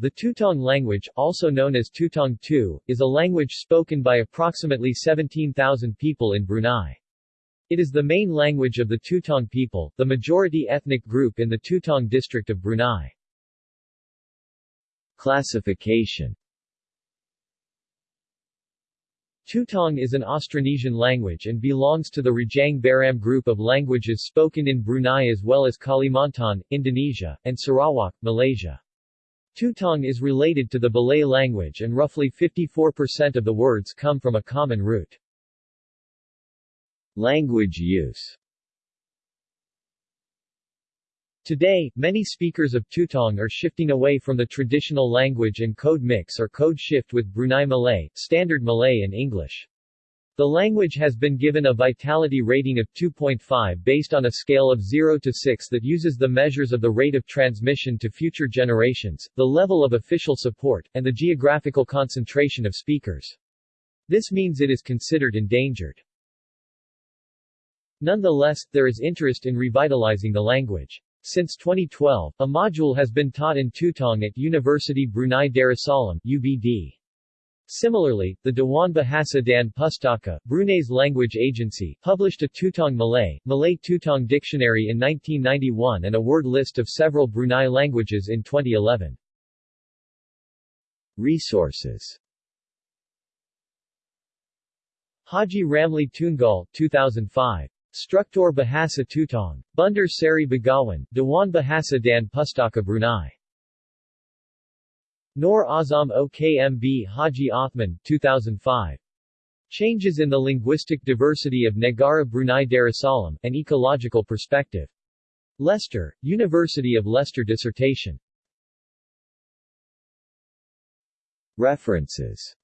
The Tutong language, also known as Tutong Tu, is a language spoken by approximately 17,000 people in Brunei. It is the main language of the Tutong people, the majority ethnic group in the Tutong district of Brunei. Classification Tutong is an Austronesian language and belongs to the Rajang Baram group of languages spoken in Brunei as well as Kalimantan, Indonesia, and Sarawak, Malaysia. Tutong is related to the Belait language and roughly 54% of the words come from a common root. Language use Today, many speakers of Tutong are shifting away from the traditional language and code mix or code shift with Brunei Malay, Standard Malay and English. The language has been given a vitality rating of 2.5 based on a scale of 0 to 6 that uses the measures of the rate of transmission to future generations, the level of official support, and the geographical concentration of speakers. This means it is considered endangered. Nonetheless, there is interest in revitalizing the language. Since 2012, a module has been taught in Tutong at University Brunei Darussalam UBD. Similarly, the Dewan Bahasa dan Pustaka, Brunei's language agency, published a Tutong Malay, Malay Tutong dictionary in 1991 and a word list of several Brunei languages in 2011. Resources Haji Ramli Tungal 2005. Struktur Bahasa Tutong. Bandar Seri Begawan, Dewan Bahasa dan Pustaka Brunei. Nor Azam Okmb Haji Othman 2005. Changes in the Linguistic Diversity of Negara Brunei Darussalam, An Ecological Perspective. Leicester, University of Leicester Dissertation. References